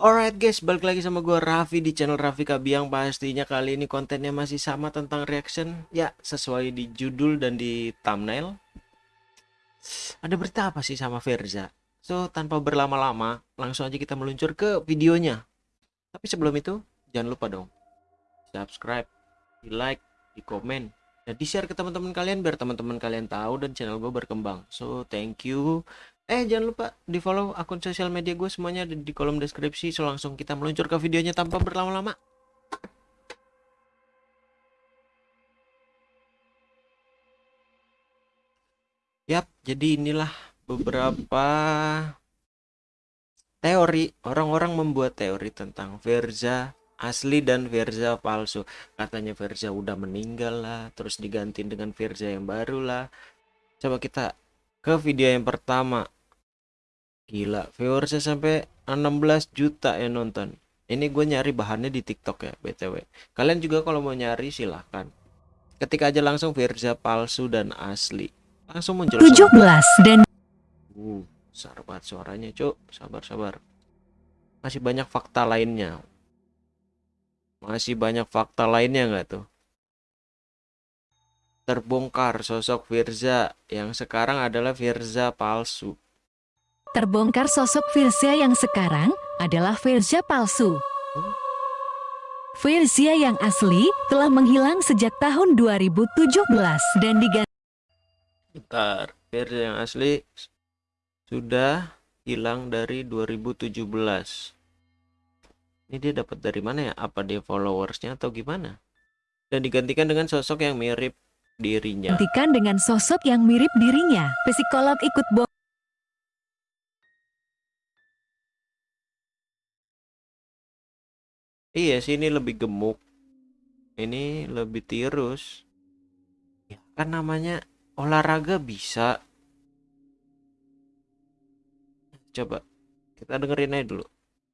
Alright guys, balik lagi sama gue Raffi di channel Raffi Kabiang. Pastinya kali ini kontennya masih sama tentang reaction. Ya, sesuai di judul dan di thumbnail. Ada berita apa sih sama Verza? So, tanpa berlama-lama, langsung aja kita meluncur ke videonya. Tapi sebelum itu, jangan lupa dong Subscribe, di like, di komen Dan di share ke teman-teman kalian biar teman-teman kalian tahu dan channel gue berkembang. So, thank you Eh jangan lupa di follow akun sosial media gue semuanya ada di kolom deskripsi. So langsung kita meluncur ke videonya tanpa berlama-lama. Yap jadi inilah beberapa teori Orang-orang membuat teori tentang Verza asli dan Verza palsu. Katanya Verza udah meninggal lah Terus diganti dengan Verza yang baru lah. Coba kita ke video yang pertama Gila, viewersnya sampai 16 juta ya nonton. Ini gue nyari bahannya di TikTok ya, BTW. Kalian juga kalau mau nyari silahkan. Ketika aja langsung Verza palsu dan asli. Langsung muncul 17 dan Uh, besar banget suaranya, Cuk. Sabar, sabar. Masih banyak fakta lainnya. Masih banyak fakta lainnya nggak tuh? Terbongkar sosok Firza yang sekarang adalah Firza palsu. Terbongkar sosok Firza yang sekarang adalah Firza palsu. Firza yang asli telah menghilang sejak tahun 2017 dan diganti Bentar, Firza yang asli sudah hilang dari 2017. Ini dia dapat dari mana ya? Apa dia followersnya atau gimana? Dan digantikan dengan sosok yang mirip dirinya. gantikan dengan sosok yang mirip dirinya. Psikolog ikut bo Iya sih ini lebih gemuk. Ini lebih tirus. Ya kan namanya olahraga bisa. Coba kita dengerin aja dulu.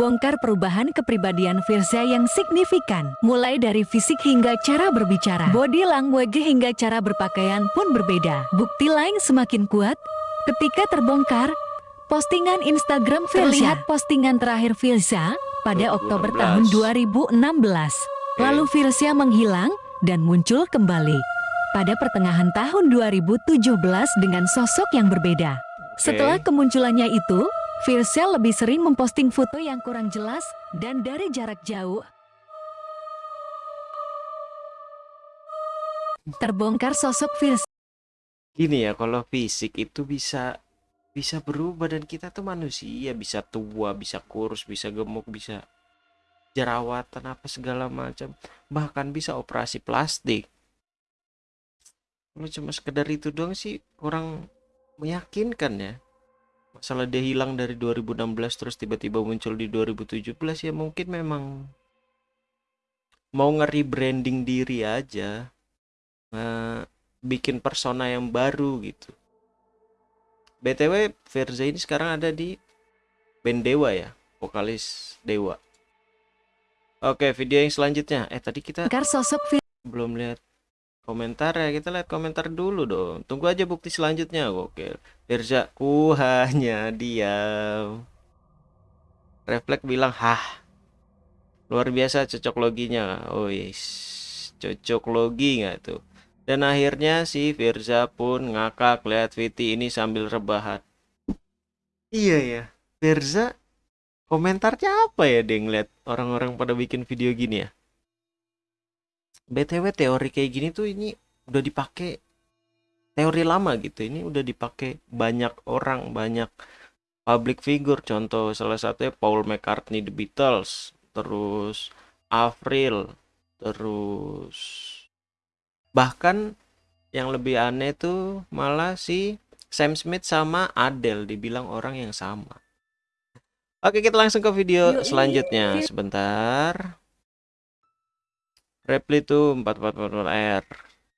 bongkar perubahan kepribadian Firza yang signifikan. Mulai dari fisik hingga cara berbicara, body language hingga cara berpakaian pun berbeda. Bukti lain semakin kuat ketika terbongkar postingan Instagram Firza. Terlihat postingan terakhir Firza pada 2016. Oktober tahun 2016. Lalu Firza menghilang dan muncul kembali pada pertengahan tahun 2017 dengan sosok yang berbeda. Setelah kemunculannya itu, Firza lebih sering memposting foto yang kurang jelas dan dari jarak jauh. Terbongkar sosok Firza Gini ya, kalau fisik itu bisa bisa berubah dan kita tuh manusia, bisa tua, bisa kurus, bisa gemuk, bisa jerawatan apa segala macam. Bahkan bisa operasi plastik. Kalau cuma sekedar itu doang sih kurang meyakinkan ya. Masalah dia hilang dari 2016 terus tiba-tiba muncul di 2017 ya mungkin memang mau nge-rebranding diri aja. Nge- bikin persona yang baru gitu. BTW Verza ini sekarang ada di band Dewa ya, vokalis Dewa. Oke, video yang selanjutnya. Eh tadi kita sosok belum lihat komentar ya. Kita lihat komentar dulu dong. Tunggu aja bukti selanjutnya. Oke. Verza ku hanya diam. Refleks bilang, "Hah." Luar biasa cocok loginya. Oh yes. Cocok logi nggak tuh? Dan akhirnya si Firza pun ngakak lihat Viti ini sambil rebahan. Iya ya, Firza komentarnya apa ya dia ngeliat orang-orang pada bikin video gini ya? BTW teori kayak gini tuh ini udah dipakai teori lama gitu. Ini udah dipakai banyak orang, banyak public figure. Contoh salah satunya Paul McCartney The Beatles, terus Avril, terus bahkan yang lebih aneh tuh malah si Sam Smith sama Adele dibilang orang yang sama. Oke, kita langsung ke video selanjutnya. Sebentar. Reply tuh 4444R.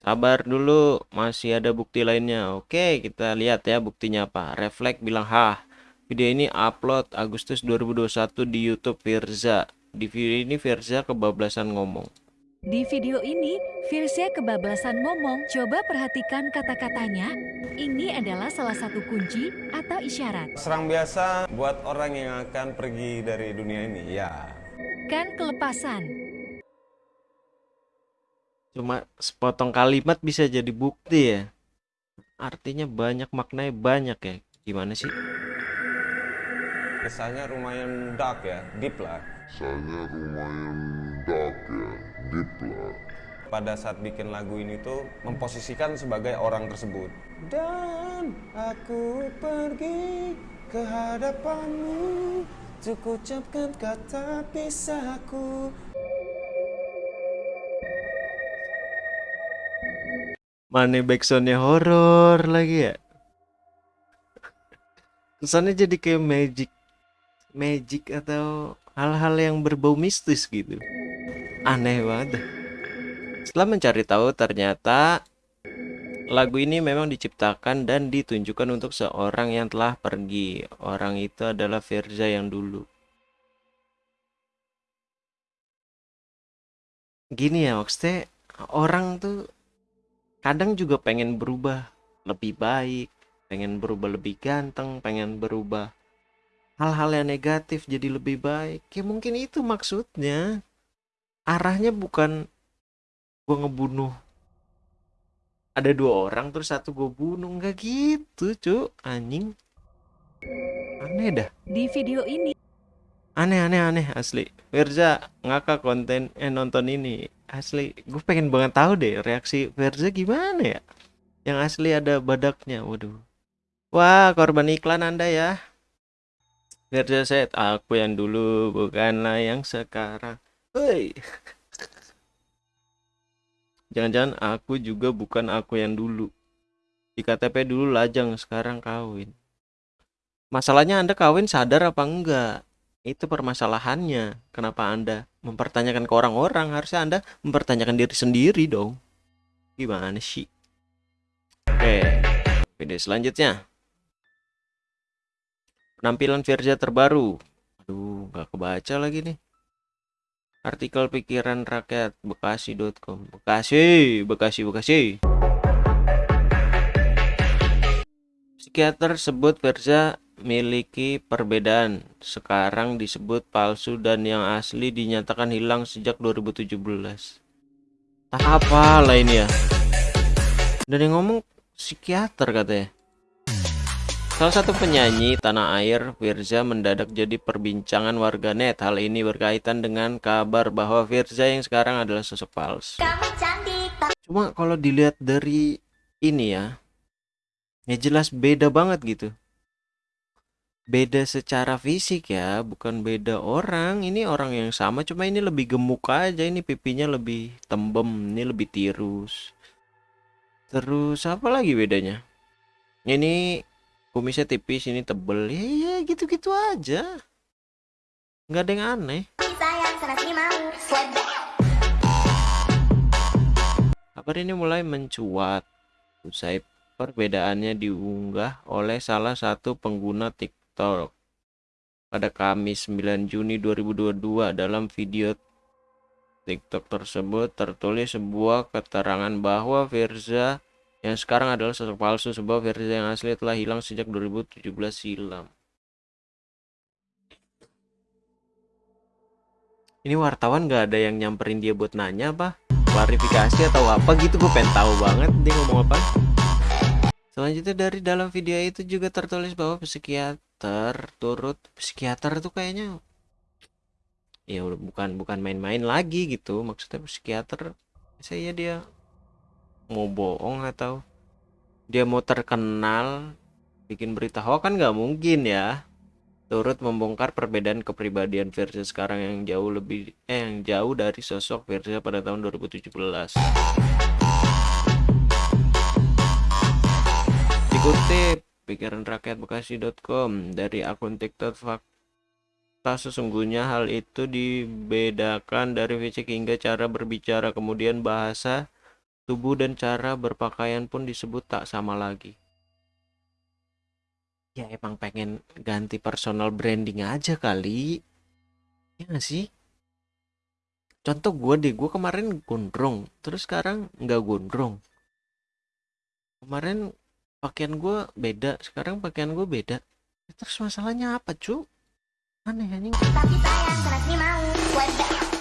Sabar dulu, masih ada bukti lainnya. Oke, kita lihat ya buktinya apa. Refleks bilang, "Hah, video ini upload Agustus 2021 di YouTube Firza." Di video ini Firza kebablasan ngomong. Di video ini, Firsa kebablasan ngomong. Coba perhatikan kata-katanya. Ini adalah salah satu kunci atau isyarat. Serang biasa buat orang yang akan pergi dari dunia ini, ya. Kan kelepasan. Cuma sepotong kalimat bisa jadi bukti ya. Artinya banyak maknanya banyak ya. Gimana sih? Kisahnya lumayan dark ya, deep lah. Misalnya lumayan dark ya, deep lah. Pada saat bikin lagu ini tuh memposisikan sebagai orang tersebut. Dan aku pergi ke hadapanmu Untuk ucapkan kata pisahku Mana backsoundnya horor lagi ya? Kesannya jadi kayak magic, magic atau hal-hal yang berbau mistis gitu. Aneh banget. Setelah mencari tahu ternyata lagu ini memang diciptakan dan ditunjukkan untuk seorang yang telah pergi. Orang itu adalah Firza yang dulu. Gini ya maksudnya orang tuh kadang juga pengen berubah lebih baik, pengen berubah lebih ganteng, pengen berubah hal-hal yang negatif jadi lebih baik. Ya mungkin itu maksudnya. Arahnya bukan gua ngebunuh. Ada dua orang terus satu gue bunuh. Nggak gitu cuk. Anjing. Aneh dah. Di video ini, aneh aneh aneh asli. Verza ngakak konten eh nonton ini. Asli gue pengen banget tahu deh reaksi Verza gimana ya? Yang asli ada badaknya waduh. Wah korban iklan anda ya Verza set aku yang dulu bukanlah yang sekarang Hei jangan-jangan aku juga bukan aku yang dulu di KTP dulu lajang sekarang kawin masalahnya anda kawin sadar apa enggak itu permasalahannya. Kenapa Anda mempertanyakan ke orang-orang? Harusnya Anda mempertanyakan diri sendiri dong. Gimana sih? Oke, video selanjutnya. Penampilan Firza terbaru. Aduh, nggak kebaca lagi nih. Artikel pikiran rakyat bekasi.com. Bekasi, Bekasi, Bekasi. Psikiater sebut Firza miliki perbedaan. Sekarang disebut palsu dan yang asli dinyatakan hilang sejak 2017. Tak apa lah ini ya. Dan yang ngomong psikiater katanya. Salah satu penyanyi tanah air, Firza mendadak jadi perbincangan warganet. Hal ini berkaitan dengan kabar bahwa Firza yang sekarang adalah sosok palsu. Cuma kalau dilihat dari ini ya, ya jelas beda banget gitu beda secara fisik ya, bukan beda orang. Ini orang yang sama, cuma ini lebih gemuk aja. Ini pipinya lebih tembem, ini lebih tirus. Terus apa lagi bedanya? Ini kumisnya tipis, ini tebel. Ya, ya gitu-gitu aja. Nggak ada yang aneh. Kabar ini mulai mencuat usai perbedaannya diunggah oleh salah satu pengguna TikTok pada Kamis 9 Juni 2022 dalam video TikTok tersebut tertulis sebuah keterangan bahwa Firza yang sekarang adalah sosok palsu sebuah Firza yang asli telah hilang sejak 2017 silam. Ini wartawan gak ada yang nyamperin dia buat nanya apa? Klarifikasi atau apa gitu gue pengen tahu banget dia ngomong apa. Selanjutnya dari dalam video itu juga tertulis bahwa psikiater turut psikiater tuh kayaknya ya bukan bukan main-main lagi gitu maksudnya psikiater saya dia mau bohong atau dia mau terkenal bikin berita hoax kan nggak mungkin ya. Turut membongkar perbedaan kepribadian versi sekarang yang jauh lebih eh yang jauh dari sosok versi pada tahun 2017 Dikutip pikiran rakyat bekasi.com dari akun TikTok fakta sesungguhnya hal itu dibedakan dari fisik hingga cara berbicara kemudian bahasa tubuh dan cara berpakaian pun disebut tak sama lagi. Ya emang pengen ganti personal branding aja kali. Ya nggak sih? contoh gue deh gue kemarin gondrong terus sekarang nggak gondrong kemarin pakaian gue beda sekarang pakaian gue beda terus masalahnya apa cu aneh anjing Tapi nih mau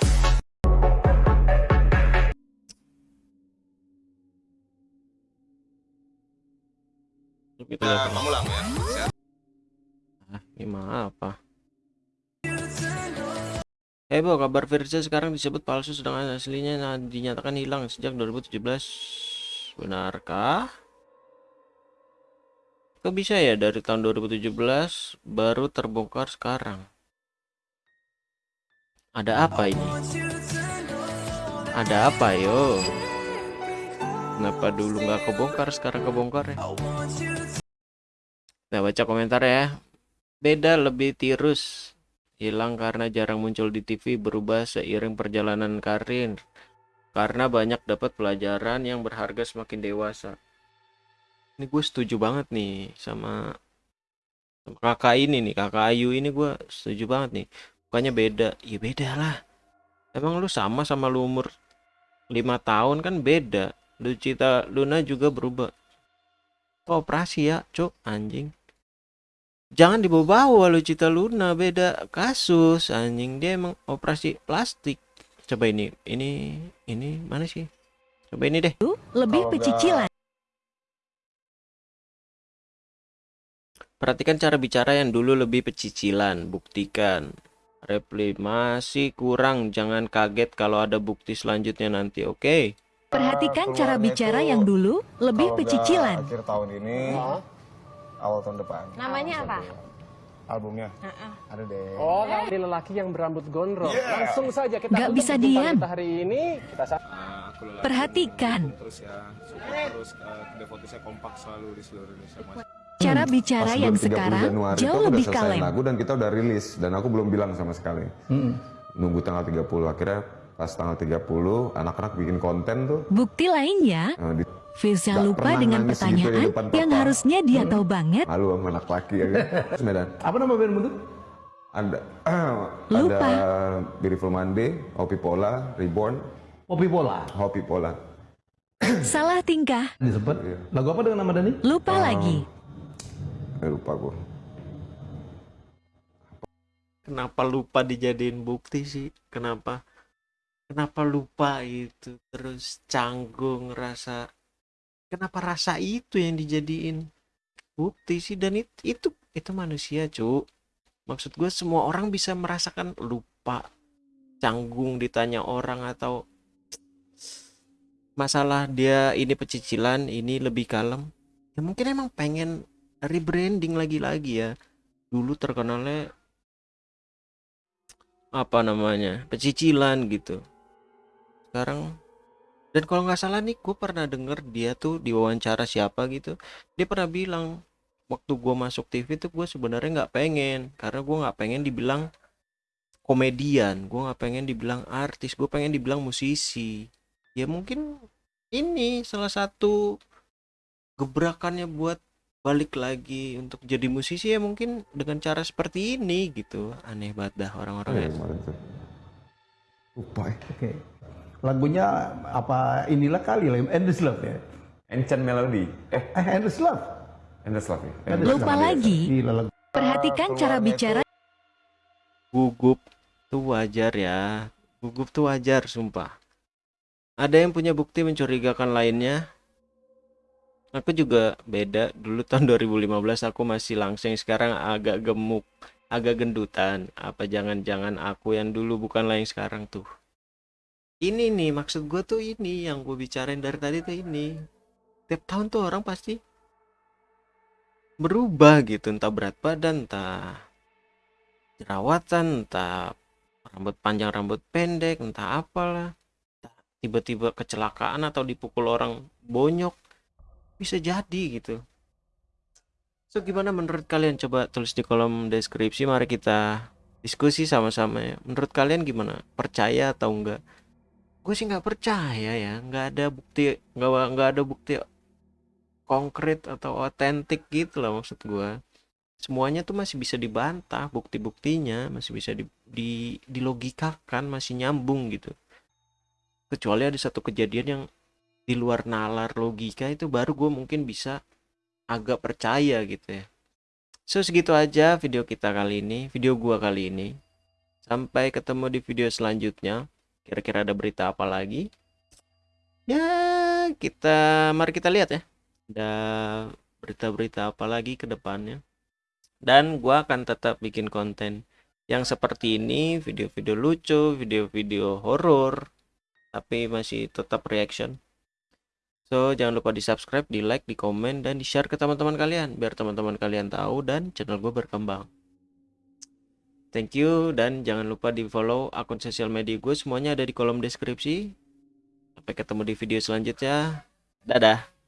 kita lihat kamu lah ya ah gimana apa Bo, kabar Firza sekarang disebut palsu sedangkan aslinya nah, dinyatakan hilang sejak 2017. Benarkah? Kok bisa ya dari tahun 2017 baru terbongkar sekarang? Ada apa ini? Ada apa yo? Kenapa dulu nggak kebongkar sekarang kebongkar ya? Nah baca komentar ya. Beda lebih tirus. Hilang karena jarang muncul di TV berubah seiring perjalanan karir. Karena banyak dapat pelajaran yang berharga semakin dewasa. Ini gue setuju banget nih sama, kakak ini nih kakak Ayu ini gue setuju banget nih. Bukannya beda. Ya beda lah. Emang lu sama sama lu umur lima tahun kan beda. Lu cita Luna juga berubah. Kok operasi ya cuk? Anjing jangan dibawa-bawa lu cita Luna. Beda kasus. Anjing dia emang operasi plastik. Coba ini ini ini mana sih? Coba ini deh. Lebih pecicilan. perhatikan cara bicara yang dulu lebih pecicilan. Buktikan. Reply masih kurang. Jangan kaget kalau ada bukti selanjutnya nanti oke? Perhatikan cara keluarnya bicara yang dulu lebih pecicilan. akhir tahun ini awal tahun depan. Namanya apa? albumnya. Ada deh. Oh, ini lelaki yang berambut gondrong. Langsung saja kita untuk bisa diam. Kita hari ini. Kita sa- Perhatikan. Terus ya support terus uh, devote saya kompak selalu di seluruh Indonesia mas. Cara bicara Pas yang belum 30 sekarang Januari jauh lebih kalem. lagu dan kita udah rilis. Dan aku belum bilang sama sekali. Nunggu tanggal 30 akhirnya pas tanggal 30 anak-anak bikin konten tuh. Bukti lainnya, eh, di Firza lupa pernah dengan gitu pertanyaan di depan yang papa. harusnya dia tahu banget. malu sama anak laki ya kan. Medan. Apa nama bandmu tuh? Ada Lupa. ada Beautiful Monday, Hopi Pola, Reborn, Popi Pola. Hopi Pola. Salah tingkah, Disebut. Lagu apa dengan nama Dani? lupa lagi. Eh, lupa gue. kenapa lupa dijadiin bukti sih kenapa kenapa lupa itu terus canggung rasa kenapa rasa itu yang dijadiin bukti sih? Dan it- itu itu manusia cu maksud gue semua orang bisa merasakan lupa canggung ditanya orang atau masalah dia ini pecicilan ini lebih kalem. Ya mungkin emang pengen rebranding lagi-lagi ya. Dulu terkenalnya apa namanya pecicilan gitu. Sekarang dan kalau nggak salah nih gue pernah denger dia tuh diwawancara siapa gitu. Dia pernah bilang waktu gue masuk TV tuh gue sebenarnya nggak pengen karena gue nggak pengen dibilang komedian gue nggak pengen dibilang artis gue pengen dibilang musisi. Ya mungkin ini salah satu gebrakannya buat balik lagi untuk jadi musisi ya mungkin dengan cara seperti ini gitu. Aneh banget dah orang-orang Oh, ya. ya, kemarin ya. Lagunya apa inilah kali lah, Endless Love ya. Ancient Melody eh Eh, Endless Love. Endless Love ya Endless Lupa Love. lagi. Gila lagu. Perhatikan cara bicara gugup tuh wajar ya gugup tuh wajar sumpah ada yang punya bukti mencurigakan lainnya aku juga beda dulu tahun 2015 aku masih langsing sekarang agak gemuk agak gendutan apa jangan-jangan aku yang dulu bukanlah yang sekarang tuh ini nih maksud gue tuh ini yang gue bicarain dari tadi tuh ini. Tiap tahun tuh orang pasti berubah gitu entah berat badan entah jerawatan entah rambut panjang rambut pendek entah apalah. Tiba-tiba kecelakaan atau dipukul orang bonyok. Bisa jadi gitu. So gimana menurut kalian? Coba tulis di kolom deskripsi mari kita diskusi sama-sama ya. Menurut kalian gimana? Percaya atau enggak gue sih nggak percaya ya nggak ada bukti nggak nggak ada bukti konkret atau otentik gitu lah maksud gue semuanya tuh masih bisa dibantah bukti-buktinya masih bisa di, di dilogikakan masih nyambung gitu. Kecuali ada satu kejadian yang di luar nalar logika itu baru gue mungkin bisa agak percaya gitu ya. So segitu aja video kita kali ini video gua kali ini. Sampai ketemu di video selanjutnya kira-kira ada berita apa lagi? Ya kita mari kita lihat ya. Ada berita-berita apa lagi ke depannya? Dan gua akan tetap bikin konten yang seperti ini video-video lucu video-video horor tapi masih tetap reaction. So jangan lupa di subscribe di like di komen dan di share ke teman-teman kalian biar teman-teman kalian tahu dan channel gue berkembang thank you dan jangan lupa di follow akun sosial media gue. Semuanya ada di kolom deskripsi. Sampai ketemu di video selanjutnya. Dadah